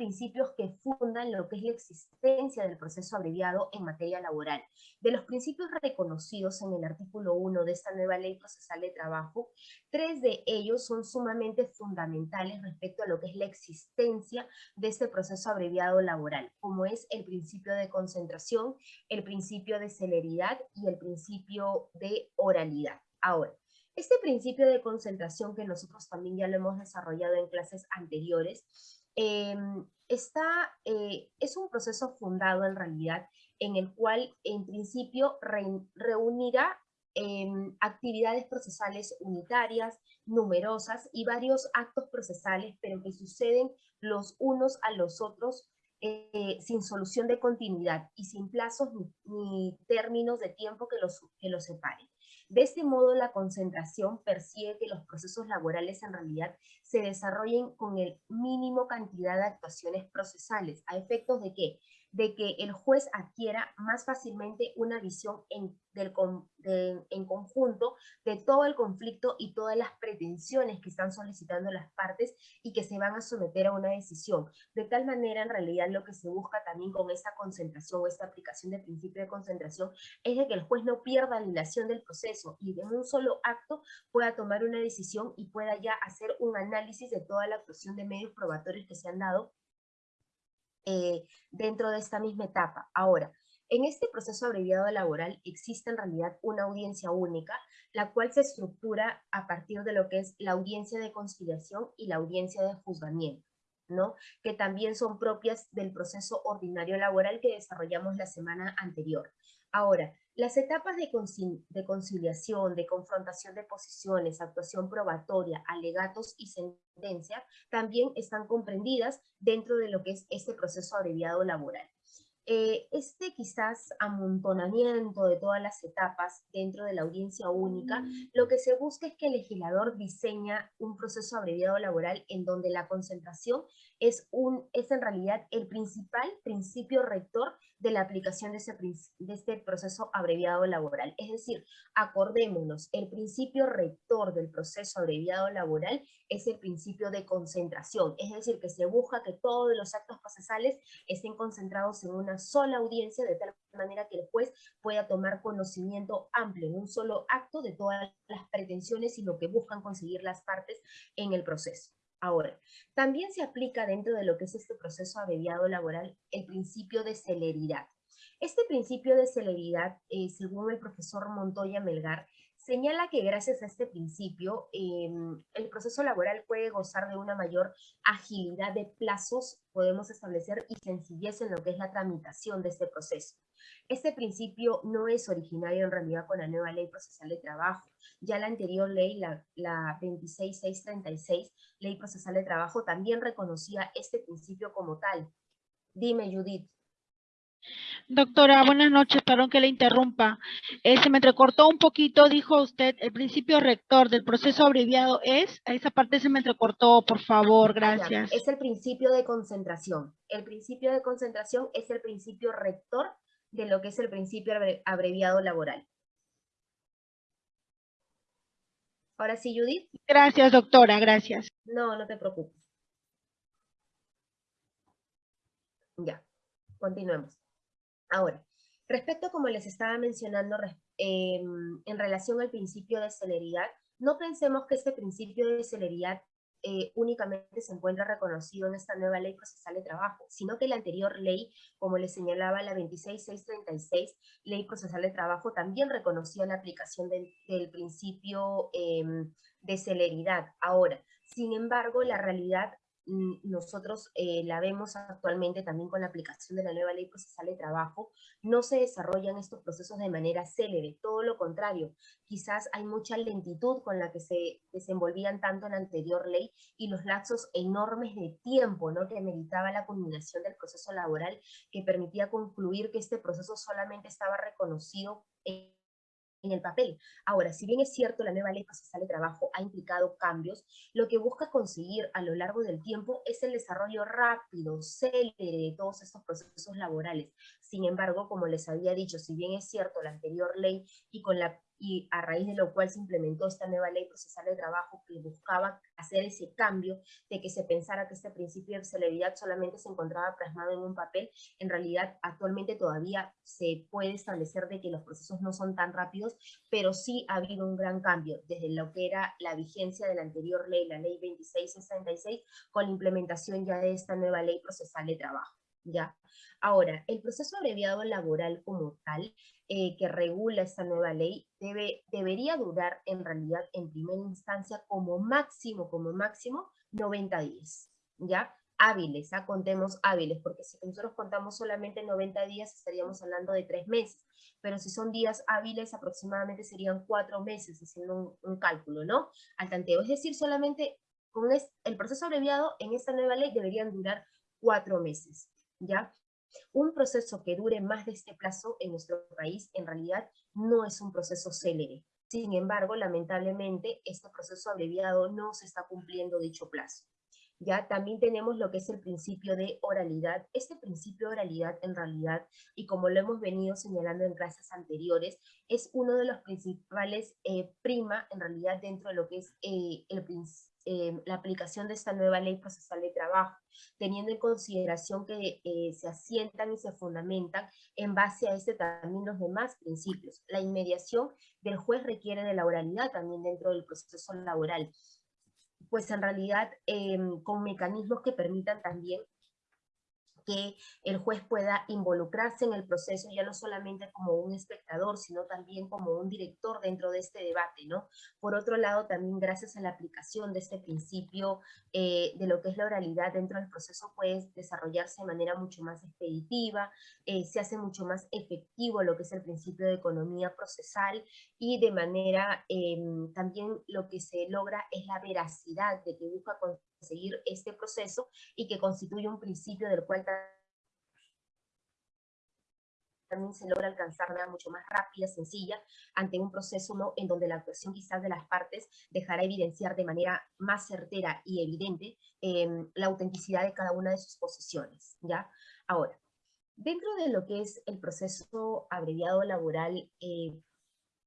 principios que fundan lo que es la existencia del proceso abreviado en materia laboral. De los principios reconocidos en el artículo 1 de esta nueva ley procesal de trabajo, tres de ellos son sumamente fundamentales respecto a lo que es la existencia de este proceso abreviado laboral, como es el principio de concentración, el principio de celeridad y el principio de oralidad. Ahora, este principio de concentración que nosotros también ya lo hemos desarrollado en clases anteriores, em, está, eh, es un proceso fundado en realidad en el cual en principio reunirá em, actividades procesales unitarias, numerosas y varios actos procesales, pero que suceden los unos a los otros eh, sin solución de continuidad y sin plazos ni, términos de tiempo que los, que los separen. De este modo, la concentración persigue que los procesos laborales en realidad se desarrollen con el mínimo cantidad de actuaciones procesales, a efectos de que de que el juez adquiera más fácilmente una visión en, del, en conjunto de todo el conflicto y todas las pretensiones que están solicitando las partes y que se van a someter a una decisión. De tal manera, en realidad, lo que se busca también con esta concentración o esta aplicación del principio de concentración es de que el juez no pierda la ilación del proceso y en un solo acto pueda tomar una decisión y pueda ya hacer un análisis de toda la actuación de medios probatorios que se han dado eh, dentro de esta misma etapa. Ahora, en este proceso abreviado laboral existe en realidad una audiencia única, la cual se estructura a partir de lo que es la audiencia de conciliación y la audiencia de juzgamiento, que también son propias del proceso ordinario laboral que desarrollamos la semana anterior. Ahora, las etapas de, conciliación, de confrontación de posiciones, actuación probatoria, alegatos y sentencia también están comprendidas dentro de lo que es este proceso abreviado laboral. Eh, este quizás amontonamiento de todas las etapas dentro de la audiencia única, mm. lo que se busca es que el legislador diseña un proceso abreviado laboral en donde la concentración es, un, es en realidad el principal principio rector de la aplicación de, ese, de este proceso abreviado laboral. Es decir, acordémonos, el principio rector del proceso abreviado laboral es el principio de concentración, es decir, que se busca que todos los actos procesales estén concentrados en una sola audiencia, de tal manera que el juez pueda tomar conocimiento amplio en un solo acto de todas las pretensiones y lo que buscan conseguir las partes en el proceso. Ahora, también se aplica dentro de lo que es este proceso abreviado laboral el principio de celeridad. Este principio de celeridad, eh, según el profesor Montoya Melgar, señala que gracias a este principio em, el proceso laboral puede gozar de una mayor agilidad de plazos, podemos establecer, y sencillez en lo que es la tramitación de este proceso. Este principio no es originario en realidad con la nueva ley procesal de trabajo. Ya la anterior ley, la, la 26636, ley procesal de trabajo, también reconocía este principio como tal. Dime, Judith. Doctora, buenas noches, perdón que le interrumpa. Eh, se me entrecortó un poquito, dijo usted, el principio rector del proceso abreviado es, a esa parte se me entrecortó, por favor, gracias. Es el principio de concentración. El principio de concentración es el principio rector de lo que es el principio abreviado laboral. Ahora sí, Judith. Gracias, doctora, gracias. No, no te preocupes. Ya, continuemos. Ahora, respecto como les estaba mencionando em, en relación al principio de celeridad, no pensemos que este principio de celeridad eh, únicamente se encuentra reconocido en esta nueva ley procesal de trabajo, sino que la anterior ley, como les señalaba la 26636, ley procesal de trabajo, también reconocía la aplicación del, principio em, de celeridad. Ahora, sin embargo, la realidad nosotros eh, la vemos actualmente también con la aplicación de la nueva ley procesal de trabajo, no se desarrollan estos procesos de manera célere, todo lo contrario, quizás hay mucha lentitud con la que se desenvolvían tanto en la anterior ley y los lapsos enormes de tiempo ¿no? que meritaba la culminación del proceso laboral que permitía concluir que este proceso solamente estaba reconocido en en el papel. Ahora, si bien es cierto la nueva ley procesal de trabajo ha implicado cambios, lo que busca conseguir a lo largo del tiempo es el desarrollo rápido, célere de todos estos procesos laborales. Sin embargo, como les había dicho, si bien es cierto la anterior ley y con la y a raíz de lo cual se implementó esta nueva ley procesal de trabajo que buscaba hacer ese cambio de que se pensara que este principio de celeridad solamente se encontraba plasmado en un papel, en realidad actualmente todavía se puede establecer de que los procesos no son tan rápidos, pero sí ha habido un gran cambio desde lo que era la vigencia de la anterior ley, la ley 2666, con la implementación ya de esta nueva ley procesal de trabajo. ¿Ya? Ahora, el proceso abreviado laboral como tal, eh, que regula esta nueva ley, debe, debería durar en realidad en primera instancia como máximo, como máximo, 90 días, ¿ya? Hábiles, ¿ah? contemos hábiles, porque si nosotros contamos solamente 90 días estaríamos hablando de tres meses, pero si son días hábiles aproximadamente serían cuatro meses, haciendo un, cálculo, ¿no? Al tanteo, es decir, solamente con el proceso abreviado en esta nueva ley deberían durar cuatro meses, ¿ya? Un proceso que dure más de este plazo en nuestro país en realidad no es un proceso célere. Sin embargo, lamentablemente, este proceso abreviado no se está cumpliendo dicho plazo. Ya también tenemos lo que es el principio de oralidad. Este principio de oralidad en realidad, y como lo hemos venido señalando en clases anteriores, es uno de los principales eh, prima en realidad dentro de lo que es eh, el, eh, la aplicación de esta nueva ley procesal de trabajo, teniendo en consideración que eh, se asientan y se fundamentan en base a este también los demás principios. La inmediación del juez requiere de la oralidad también dentro del proceso laboral, pues en realidad em, con mecanismos que permitan también el juez pueda involucrarse en el proceso ya no solamente como un espectador, sino también como un director dentro de este debate, ¿no? Por otro lado, también gracias a la aplicación de este principio eh, de lo que es la oralidad dentro del proceso puede desarrollarse de manera mucho más expeditiva, eh, se hace mucho más efectivo lo que es el principio de economía procesal y de manera em, también lo que se logra es la veracidad de que busca seguir este proceso y que constituye un principio del cual también se logra alcanzar de manera mucho más rápida, sencilla, ante un proceso ¿no? en donde la actuación quizás de las partes dejará evidenciar de manera más certera y evidente em, la autenticidad de cada una de sus posiciones. ¿ya? Ahora, dentro de lo que es el proceso abreviado laboral, eh,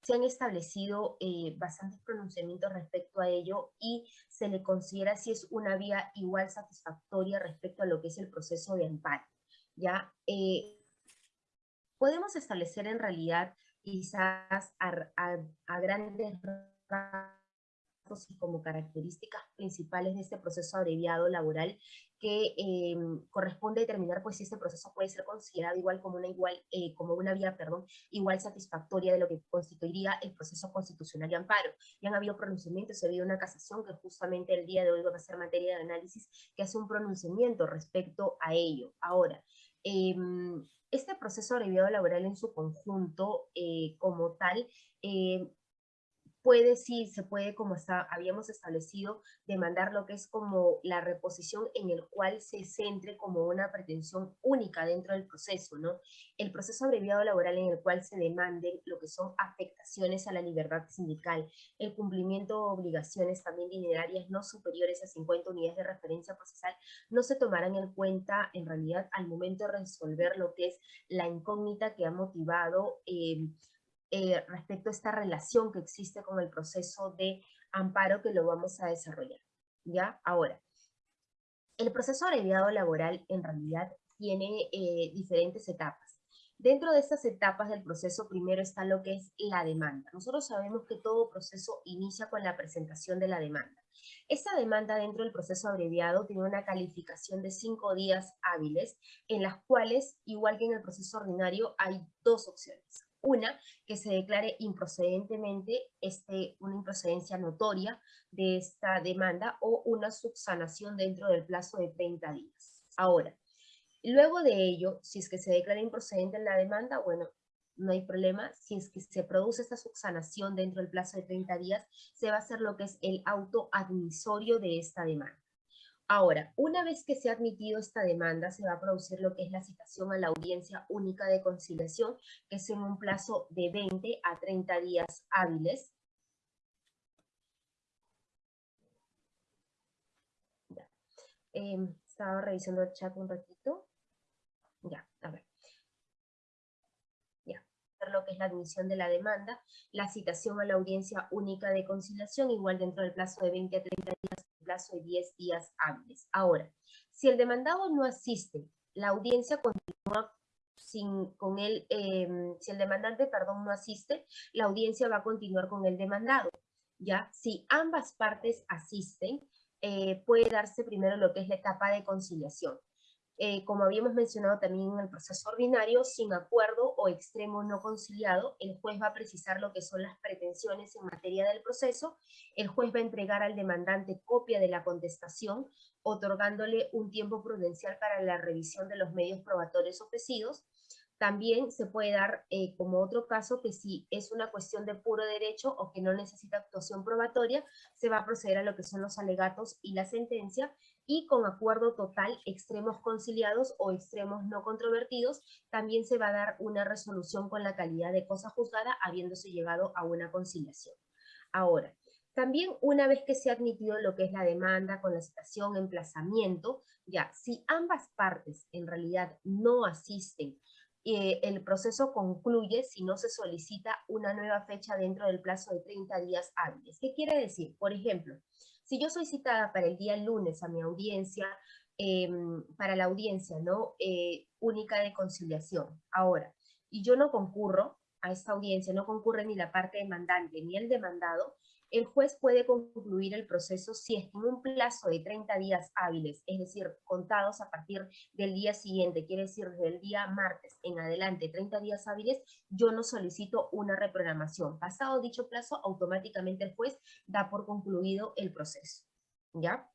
se han establecido eh, bastantes pronunciamientos respecto a ello y se le considera si es una vía igual satisfactoria respecto a lo que es el proceso de amparo. ¿ya? Eh, podemos establecer en realidad quizás a, grandes y como características principales de este proceso abreviado laboral que eh, corresponde determinar pues si este proceso puede ser considerado igual como una igual eh, como una vía perdón igual satisfactoria de lo que constituiría el proceso constitucional de amparo. Y han habido pronunciamientos ha habido una casación que justamente el día de hoy va a ser materia de análisis que hace un pronunciamiento respecto a ello. Ahora em, este proceso abreviado laboral en su conjunto eh, como tal puede, sí, se puede, como está, habíamos establecido, demandar lo que es como la reposición en el cual se centre como una pretensión única dentro del proceso, ¿no? El proceso abreviado laboral en el cual se demande lo que son afectaciones a la libertad sindical, el cumplimiento de obligaciones también dinerarias no superiores a 50 unidades de referencia procesal, no se tomarán en cuenta en realidad al momento de resolver lo que es la incógnita que ha motivado eh, eh, respecto a esta relación que existe con el proceso de amparo que lo vamos a desarrollar. ¿Ya? Ahora, el proceso abreviado laboral en realidad tiene eh, diferentes etapas. Dentro de estas etapas del proceso, primero está lo que es la demanda. Nosotros sabemos que todo proceso inicia con la presentación de la demanda. Esta demanda dentro del proceso abreviado tiene una calificación de cinco días hábiles, en las cuales, igual que en el proceso ordinario, hay dos opciones. Una, que se declare improcedentemente este, una improcedencia notoria de esta demanda o una subsanación dentro del plazo de 30 días. Ahora, luego de ello, si es que se declara improcedente en la demanda, bueno, no hay problema. Si es que se produce esta subsanación dentro del plazo de 30 días, se va a hacer lo que es el auto admisorio de esta demanda. Ahora, una vez que se ha admitido esta demanda, se va a producir lo que es la citación a la audiencia única de conciliación, que es en un plazo de 20 a 30 días hábiles. Em, estaba revisando el chat un ratito. Ya, a ver. Ya, lo que es la admisión de la demanda, la citación a la audiencia única de conciliación, igual dentro del plazo de 20 a 30 días, plazo de 10 días hábiles. Ahora, si el demandado no asiste, la audiencia continúa sin, con él, em, si el demandante, perdón, no asiste, la audiencia va a continuar con el demandado. ¿ya? Si ambas partes asisten, eh, puede darse primero lo que es la etapa de conciliación. Eh, como habíamos mencionado también en el proceso ordinario, sin acuerdo o extremo no conciliado, el juez va a precisar lo que son las pretensiones en materia del proceso, el juez va a entregar al demandante copia de la contestación, otorgándole un tiempo prudencial para la revisión de los medios probatorios ofrecidos, también se puede dar eh, como otro caso que si es una cuestión de puro derecho o que no necesita actuación probatoria, se va a proceder a lo que son los alegatos y la sentencia y con acuerdo total, extremos conciliados o extremos no controvertidos, también se va a dar una resolución con la calidad de cosa juzgada habiéndose llegado a una conciliación. Ahora, también una vez que se ha admitido lo que es la demanda con la citación, emplazamiento, ya, si ambas partes en realidad no asisten eh, el proceso concluye si no se solicita una nueva fecha dentro del plazo de 30 días hábiles. ¿Qué quiere decir? Por ejemplo, si yo soy citada para el día lunes a mi audiencia, em, para la audiencia ¿no? Eh, única de conciliación, ahora, y yo no concurro a esta audiencia, no concurre ni la parte demandante ni el demandado, el juez puede concluir el proceso si es en un plazo de 30 días hábiles, es decir, contados a partir del día siguiente, quiere decir desde el día martes en adelante, 30 días hábiles, yo no solicito una reprogramación. Pasado dicho plazo, automáticamente el juez da por concluido el proceso. ¿Ya?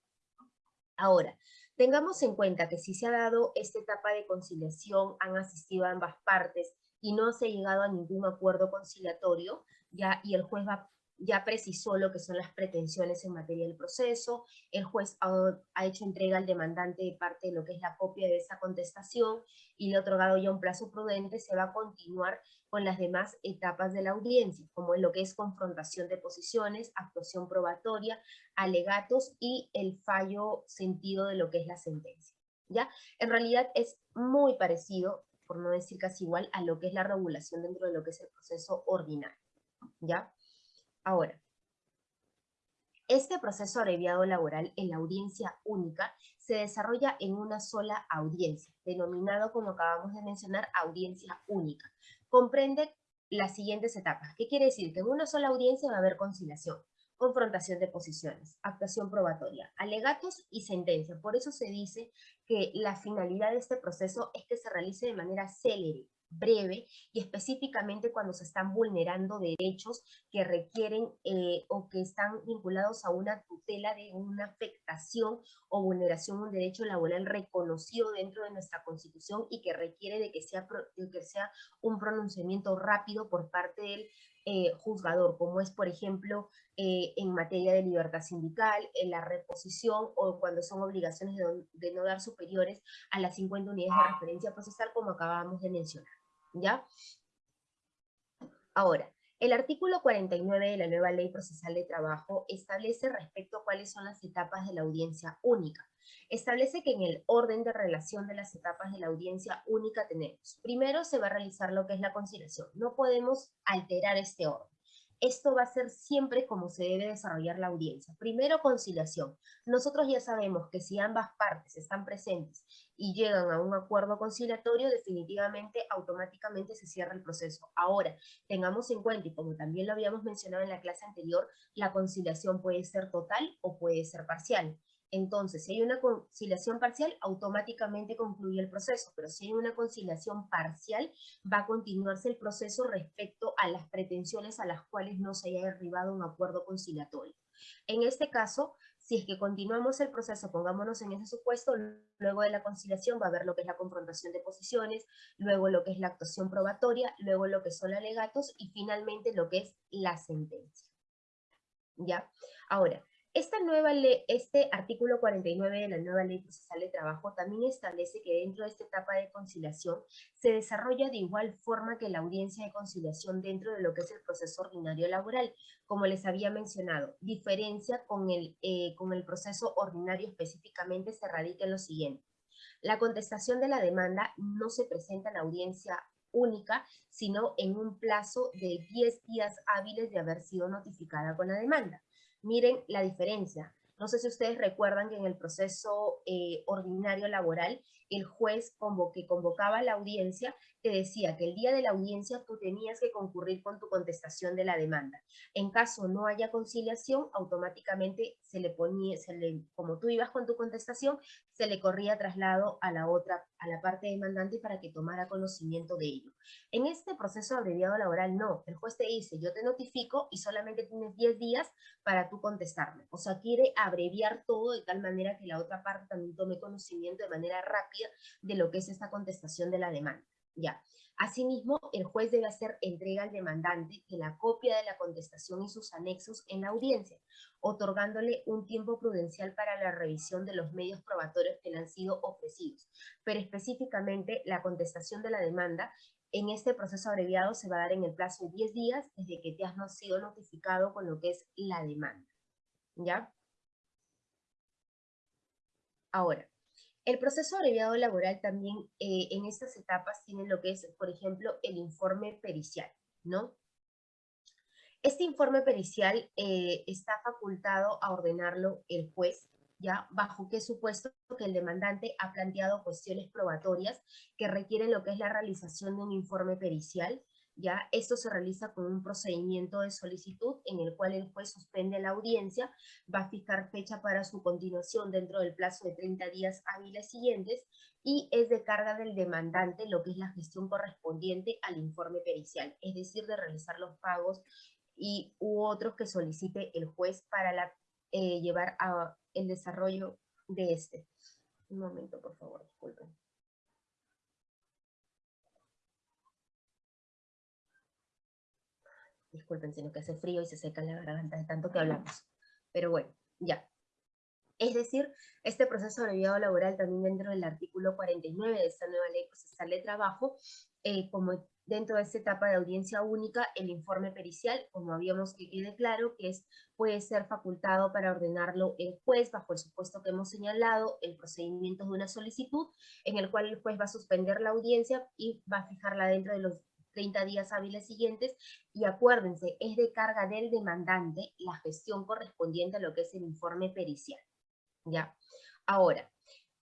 Ahora, tengamos en cuenta que si se ha dado esta etapa de conciliación, han asistido ambas partes y no se ha llegado a ningún acuerdo conciliatorio, ya, y el juez va ya precisó lo que son las pretensiones en materia del proceso, el juez ha, hecho entrega al demandante de parte de lo que es la copia de esa contestación y le ha otorgado ya un plazo prudente, se va a continuar con las demás etapas de la audiencia, como lo que es confrontación de posiciones, actuación probatoria, alegatos y el fallo sentido de lo que es la sentencia. ¿ya? En realidad es muy parecido, por no decir casi igual, a lo que es la regulación dentro de lo que es el proceso ordinario. ¿ya? Ahora, este proceso abreviado laboral en la audiencia única se desarrolla en una sola audiencia, denominado como acabamos de mencionar audiencia única. Comprende las siguientes etapas. ¿Qué quiere decir? Que en una sola audiencia va a haber conciliación, confrontación de posiciones, actuación probatoria, alegatos y sentencia. Por eso se dice que la finalidad de este proceso es que se realice de manera célere, breve y específicamente cuando se están vulnerando derechos que requieren eh, o que están vinculados a una tutela de una afectación o vulneración de un derecho laboral reconocido dentro de nuestra Constitución y que requiere de que sea, que sea un pronunciamiento rápido por parte del eh, juzgador, como es, por ejemplo, eh, en materia de libertad sindical, en la reposición o cuando son obligaciones de, de no dar superiores a las 50 unidades de referencia procesal, como acabamos de mencionar. ¿Ya? Ahora, el artículo 49 de la nueva Ley Procesal de Trabajo establece respecto a cuáles son las etapas de la audiencia única. Establece que en el orden de relación de las etapas de la audiencia única tenemos, primero se va a realizar lo que es la conciliación. No podemos alterar este orden. Esto va a ser siempre como se debe desarrollar la audiencia. Primero, conciliación. Nosotros ya sabemos que si ambas partes están presentes y llegan a un acuerdo conciliatorio, definitivamente, automáticamente se cierra el proceso. Ahora, tengamos en cuenta, y como también lo habíamos mencionado en la clase anterior, la conciliación puede ser total o puede ser parcial. Entonces, si hay una conciliación parcial, automáticamente concluye el proceso, pero si hay una conciliación parcial, va a continuarse el proceso respecto a las pretensiones a las cuales no se haya arribado un acuerdo conciliatorio. En este caso, si es que continuamos el proceso, pongámonos en ese supuesto, luego de la conciliación va a haber lo que es la confrontación de posiciones, luego lo que es la actuación probatoria, luego lo que son alegatos y finalmente lo que es la sentencia. ¿Ya? Ahora, esta nueva ley, este artículo 49 de la nueva ley procesal de trabajo también establece que dentro de esta etapa de conciliación se desarrolla de igual forma que la audiencia de conciliación dentro de lo que es el proceso ordinario laboral, como les había mencionado. Diferencia con el, eh, con el proceso ordinario específicamente se radica en lo siguiente. La contestación de la demanda no se presenta en audiencia única, sino en un plazo de 10 días hábiles de haber sido notificada con la demanda. Miren la diferencia. No sé si ustedes recuerdan que en el proceso eh, ordinario laboral, el juez que convocaba la audiencia te decía que el día de la audiencia tú tenías que concurrir con tu contestación de la demanda. En caso no haya conciliación, automáticamente se le ponía, se le, como tú ibas con tu contestación, se le corría traslado a la otra, a la parte demandante para que tomara conocimiento de ello. En este proceso abreviado laboral, no. El juez te dice, yo te notifico y solamente tienes 10 días para tú contestarme. O sea, quiere abreviar todo de tal manera que la otra parte también tome conocimiento de manera rápida de lo que es esta contestación de la demanda. Ya. Asimismo, el juez debe hacer entrega al demandante de la copia de la contestación y sus anexos en la audiencia, otorgándole un tiempo prudencial para la revisión de los medios probatorios que le han sido ofrecidos. Pero específicamente, la contestación de la demanda en este proceso abreviado se va a dar en el plazo de 10 días desde que te has sido notificado con lo que es la demanda. ¿Ya? Ahora, el proceso abreviado laboral también eh, en estas etapas tiene lo que es, por ejemplo, el informe pericial, ¿no? Este informe pericial eh, está facultado a ordenarlo el juez, ¿ya? Bajo qué supuesto que el demandante ha planteado cuestiones probatorias que requieren lo que es la realización de un informe pericial, ¿ya? Esto se realiza con un procedimiento de solicitud en el cual el juez suspende la audiencia, va a fijar fecha para su continuación dentro del plazo de 30 días hábiles siguientes y es de carga del demandante lo que es la gestión correspondiente al informe pericial, es decir, de realizar los pagos y u otros que solicite el juez para eh, llevar a el desarrollo de este. Un momento, por favor, disculpen. Disculpen, sino que hace frío y se seca la garganta de tanto que hablamos. Pero bueno, ya. Es decir, este proceso abreviado laboral también dentro del artículo 49 de esta nueva ley procesal de trabajo, eh, como dentro de esta etapa de audiencia única, el informe pericial, como habíamos que quede claro, que es, puede ser facultado para ordenarlo el juez bajo el supuesto que hemos señalado, el procedimiento de una solicitud, en el cual el juez va a suspender la audiencia y va a fijarla dentro de los 30 días hábiles siguientes y acuérdense, es de carga del demandante la gestión correspondiente a lo que es el informe pericial. ¿ya? Ahora,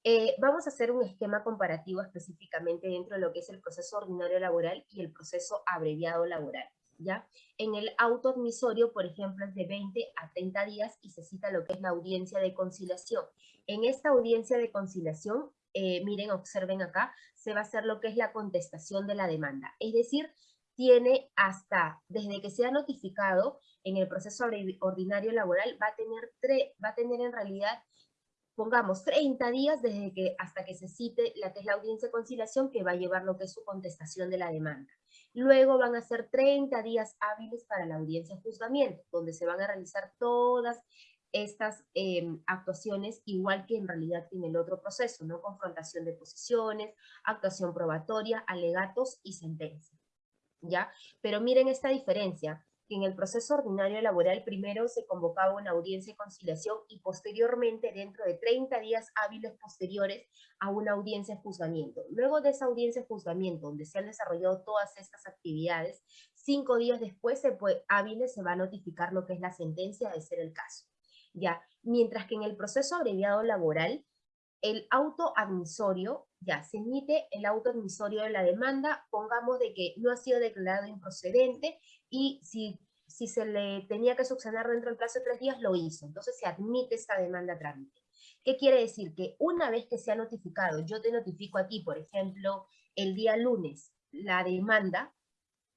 eh, vamos a hacer un esquema comparativo específicamente dentro de lo que es el proceso ordinario laboral y el proceso abreviado laboral. ¿ya? En el auto admisorio, por ejemplo, es de 20 a 30 días y se cita lo que es la audiencia de conciliación. En esta audiencia de conciliación eh, miren, observen acá, se va a hacer lo que es la contestación de la demanda. Es decir, tiene hasta, desde que sea notificado en el proceso ordinario laboral, va a tener, va a tener en realidad, pongamos, 30 días desde que hasta que se cite la que es la audiencia de conciliación que va a llevar lo que es su contestación de la demanda. Luego van a ser 30 días hábiles para la audiencia de juzgamiento, donde se van a realizar todas estas em, actuaciones igual que en realidad tiene el otro proceso, ¿no? Confrontación de posiciones, actuación probatoria, alegatos y sentencia, ¿ya? Pero miren esta diferencia, que en el proceso ordinario laboral primero se convocaba una audiencia de conciliación y posteriormente, dentro de 30 días hábiles posteriores, a una audiencia de juzgamiento. Luego de esa audiencia de juzgamiento, donde se han desarrollado todas estas actividades, cinco días después, se puede, hábiles, se va a notificar lo que es la sentencia de ser el caso. ¿Ya? Mientras que en el proceso abreviado laboral, el auto admisorio, ya, se emite el auto admisorio de la demanda, pongamos de que no ha sido declarado improcedente y si, si se le tenía que subsanar dentro del plazo de tres días, lo hizo. Entonces se admite esta demanda a trámite. ¿Qué quiere decir? Que una vez que se ha notificado, yo te notifico a ti, por ejemplo, el día lunes, la demanda,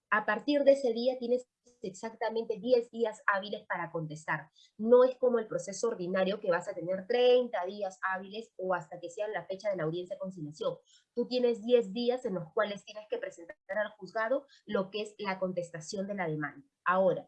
a partir de ese día tienes exactamente 10 días hábiles para contestar. No es como el proceso ordinario que vas a tener 30 días hábiles o hasta que sea la fecha de la audiencia conciliación. Tú tienes 10 días en los cuales tienes que presentar al juzgado lo que es la contestación de la demanda. Ahora,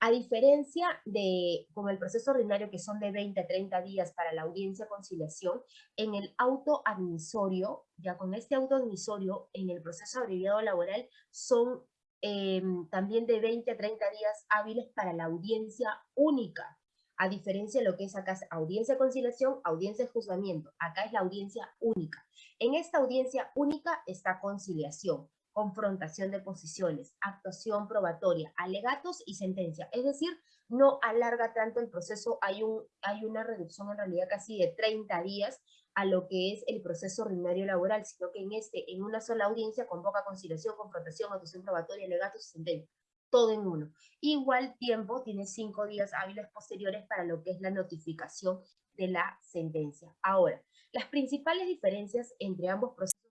a diferencia de como el proceso ordinario que son de 20 a 30 días para la audiencia conciliación, en el auto admisorio, ya con este auto admisorio, en el proceso abreviado laboral son Em, también de 20 a 30 días hábiles para la audiencia única, a diferencia de lo que es acá audiencia de conciliación, audiencia de juzgamiento, acá es la audiencia única. En esta audiencia única está conciliación. confrontación de posiciones, actuación probatoria, alegatos y sentencia. Es decir, no alarga tanto el proceso, hay, un, hay una reducción en realidad casi de 30 días a lo que es el proceso ordinario laboral, sino que en este, en una sola audiencia, convoca conciliación, confrontación, actuación probatoria, alegatos y sentencia todo en uno. Igual tiempo, tiene cinco días hábiles posteriores para lo que es la notificación de la sentencia. Ahora, las principales diferencias entre ambos procesos es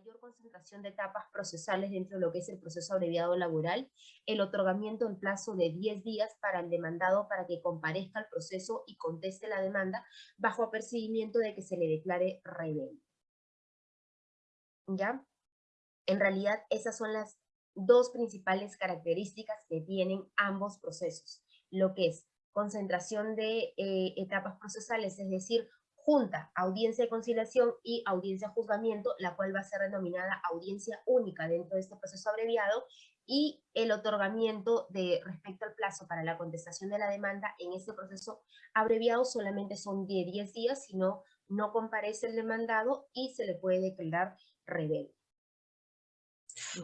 mayor concentración de etapas procesales dentro de lo que es el proceso abreviado laboral, el otorgamiento en plazo de 10 días para el demandado para que comparezca al proceso y conteste la demanda bajo apercibimiento de que se le declare rebelde. ¿Ya? En realidad, esas son las dos principales características que tienen ambos procesos, lo que es concentración de eh, etapas procesales, es decir, junta, audiencia de conciliación y audiencia de juzgamiento, la cual va a ser denominada audiencia única dentro de este proceso abreviado, y el otorgamiento de respecto al plazo para la contestación de la demanda en este proceso abreviado solamente son de 10 días, si no, no comparece el demandado y se le puede declarar rebelde.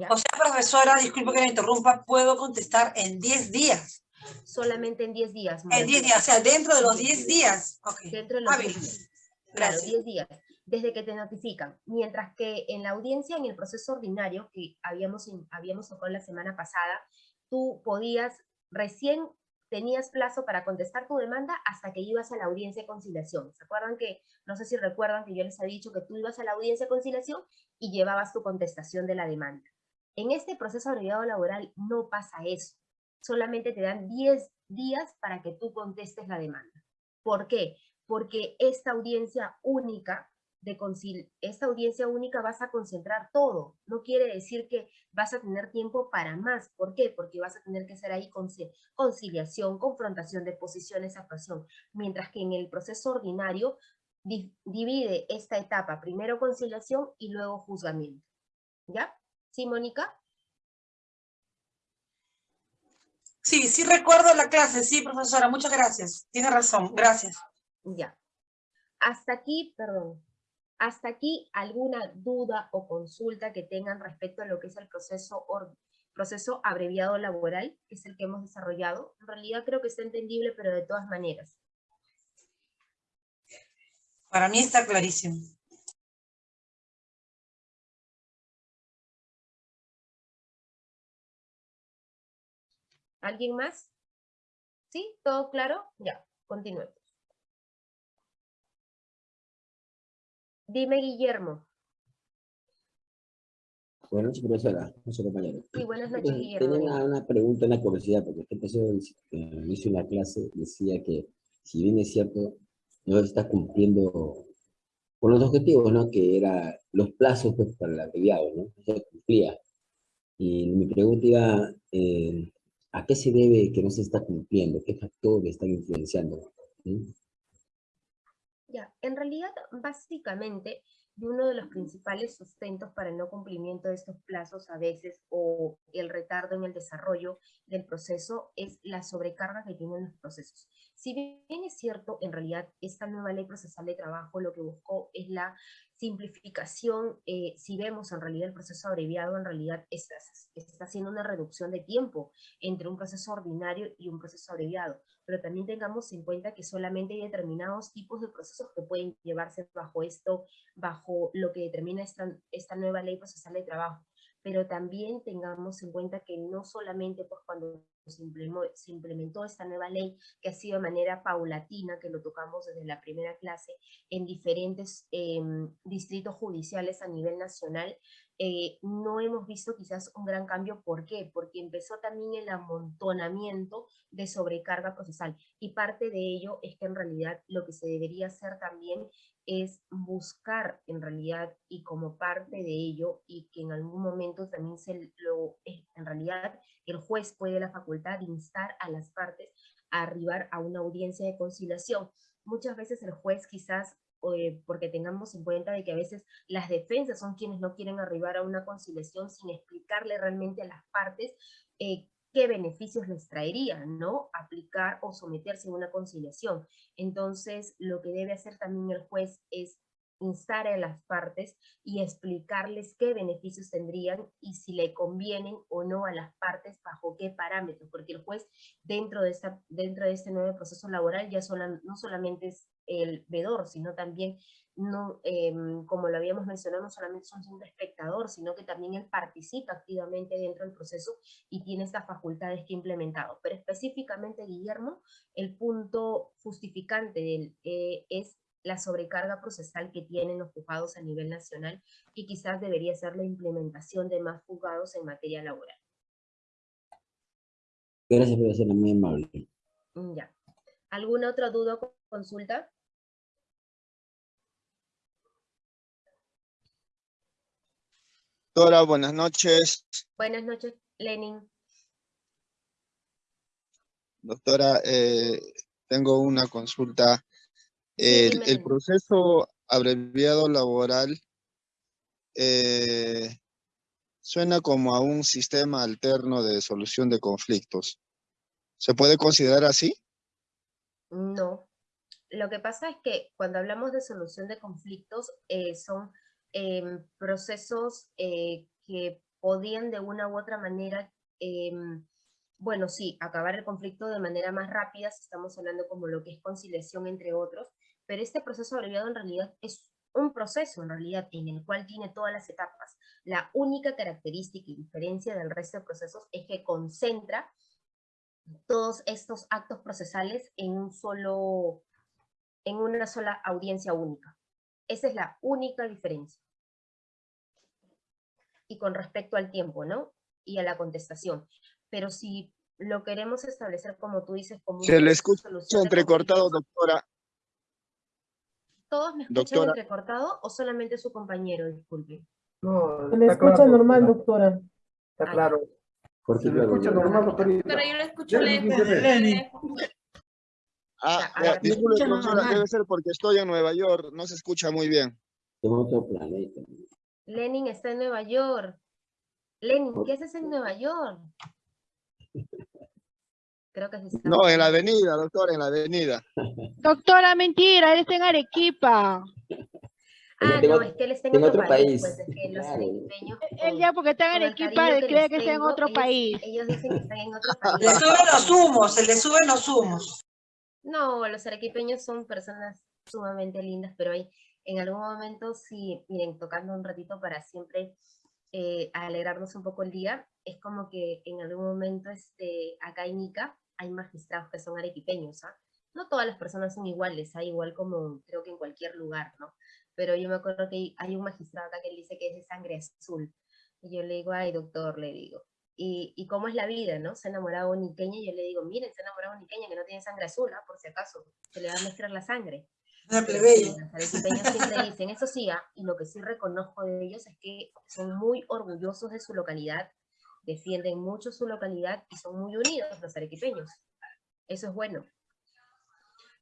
O sea, profesora, disculpe que me interrumpa, puedo contestar en 10 días. Solamente en 10 días. En 10 días, o sea, dentro de los 10 días. Dentro de los 10 días. Claro, 10 días, desde que te notifican. Mientras que en la audiencia, en el proceso ordinario, que habíamos, habíamos tocado la semana pasada, tú podías, recién tenías plazo para contestar tu demanda hasta que ibas a la audiencia de conciliación. ¿Se acuerdan que, no sé si recuerdan que yo les había dicho que tú ibas a la audiencia de conciliación y llevabas tu contestación de la demanda? En este proceso abreviado laboral no pasa eso. Solamente te dan 10 días para que tú contestes la demanda. ¿Por qué? Porque esta audiencia única de esta audiencia única vas a concentrar todo. No quiere decir que vas a tener tiempo para más. ¿Por qué? Porque vas a tener que hacer ahí conciliación, confrontación de posiciones, actuación. Mientras que en el proceso ordinario divide esta etapa, primero conciliación y luego juzgamiento. ¿Ya? ¿Sí, Mónica? Sí, sí recuerdo la clase, sí, profesora, muchas gracias. Tiene razón, gracias. Ya. Hasta aquí, perdón. Hasta aquí, ¿alguna duda o consulta que tengan respecto a lo que es el proceso, proceso abreviado laboral, que es el que hemos desarrollado? En realidad creo que está entendible, pero de todas maneras. Para mí está clarísimo. ¿Alguien más? ¿Sí? ¿Todo claro? Ya, continuemos. Dime, Guillermo. Buenas noches, profesora. compañero. Sí, buenas noches, Guillermo. Tenía una, pregunta, una curiosidad, porque este profesor que hizo la clase decía que, si bien es cierto, no está cumpliendo con los objetivos, ¿no? Que era los plazos pues, para el abreviado, ¿no? No se cumplía. Y mi pregunta iba, eh, ¿A qué se debe que no se está cumpliendo? ¿Qué factores están influenciando? Ya, en realidad, básicamente, uno de los principales sustentos para el no cumplimiento de estos plazos a veces o el retardo en el desarrollo del proceso es la sobrecarga que tienen los procesos. Si bien es cierto, en realidad esta nueva ley procesal de trabajo lo que buscó es la simplificación, eh, si vemos en realidad el proceso abreviado, en realidad está, está haciendo una reducción de tiempo entre un proceso ordinario y un proceso abreviado, pero también tengamos en cuenta que solamente hay determinados tipos de procesos que pueden llevarse bajo esto, bajo lo que determina esta, esta nueva ley procesal de trabajo. Pero también tengamos en cuenta que no solamente pues, cuando se implementó, esta nueva ley, que ha sido de manera paulatina, que lo tocamos desde la primera clase, en diferentes em, distritos judiciales a nivel nacional, eh, no hemos visto quizás un gran cambio. ¿Por qué? Porque empezó también el amontonamiento de sobrecarga procesal. Y parte de ello es que en realidad lo que se debería hacer también es buscar en realidad y como parte de ello y que en algún momento también se lo, en realidad el juez puede la facultad de instar a las partes a arribar a una audiencia de conciliación. Muchas veces el juez quizás, eh, porque tengamos en cuenta de que a veces las defensas son quienes no quieren arribar a una conciliación sin explicarle realmente a las partes eh, qué beneficios les traería, ¿no? Aplicar o someterse a una conciliación. Entonces, lo que debe hacer también el juez es instar a las partes y explicarles qué beneficios tendrían y si le convienen o no a las partes bajo qué parámetros, porque el juez dentro de, esta, dentro de este nuevo proceso laboral ya no solamente es el vedor, sino también, no, em, como lo habíamos mencionado, no solamente es un espectador, sino que también él participa activamente dentro del proceso y tiene estas facultades que ha implementado. Pero específicamente, Guillermo, el punto justificante del, eh, es la sobrecarga procesal que tienen los juzgados a nivel nacional y quizás debería ser la implementación de más juzgados en materia laboral. Gracias, profesora, muy amable. Mm, ya. ¿Alguna otra duda o consulta? Doctora, buenas noches. Buenas noches, Lenin. Doctora, eh, tengo una consulta el, proceso abreviado laboral eh, suena como a un sistema alterno de solución de conflictos. ¿Se puede considerar así? No. Lo que pasa es que cuando hablamos de solución de conflictos eh, son em, procesos eh, que podían de una u otra manera bueno, sí, acabar el conflicto de manera más rápida, si estamos hablando como lo que es conciliación entre otros, pero este proceso abreviado en realidad es un proceso en realidad en el cual tiene todas las etapas. La única característica y diferencia del resto de procesos es que concentra todos estos actos procesales en un solo, en una sola audiencia única. Esa es la única diferencia. Y con respecto al tiempo, ¿no? Y a la contestación. Pero si lo queremos establecer como tú dices, como... Se le escucha entrecortado, doctora. ¿Todos me escuchan entrecortado o solamente su compañero? Disculpe. No, Se le escucha normal, doctora. Está claro. Se le escucha normal, doctora. Pero yo le escucho lejos. Ah, ya, disculpe, doctora, debe ser porque estoy en Nueva York, no se escucha muy bien. En otro planeta. Lenin está en Nueva York. Lenin, ¿qué haces en Nueva York? Creo que sí No, en la avenida, doctora, en la avenida. Doctora, mentira, él está en Arequipa. Ah, no, es que él está en, otro, país. Pues, es que los él ya porque está en Arequipa, él cree que está en otro país. Ellos dicen que están en otro país. Le suben los humos, se le suben los humos. No, los arequipeños son personas sumamente lindas, pero hay en algún momento sí, miren, tocando un ratito para siempre eh, alegrarnos un poco el día, es como que en algún momento este, acá en Ica hay magistrados que son arequipeños, ¿ah? No todas las personas son iguales, hay ¿ah? igual como creo que en cualquier lugar, ¿no? Pero yo me acuerdo que hay un magistrado acá que dice que es de sangre azul. Y yo le digo, ay doctor, le digo, y, y, cómo es la vida, ¿no? Se ha enamorado un niqueña y yo le digo, miren, se ha enamorado un niqueña que no tiene sangre azul, ¿ah? por si acaso, se le va a mezclar la sangre. Plebeya. Los arequipeños siempre dicen, eso sí, ¿ah? y lo que sí reconozco de ellos es que son muy orgullosos de su localidad, defienden mucho su localidad y son muy unidos los arequipeños. Eso es bueno.